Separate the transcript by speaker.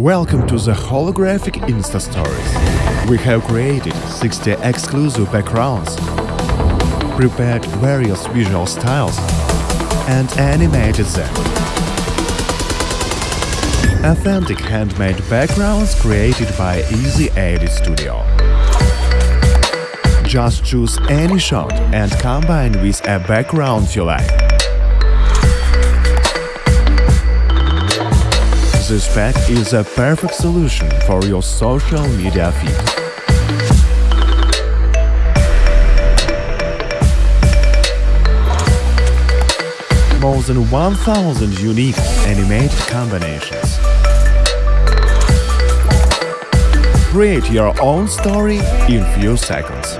Speaker 1: Welcome to the holographic Insta Stories. We have created 60 exclusive backgrounds, prepared various visual styles, and animated them. Authentic handmade backgrounds created by Easy Edit Studio. Just choose any shot and combine with a background you like. This pack is a perfect solution for your social media feed. More than 1000 unique animated combinations. Create your own story in few seconds.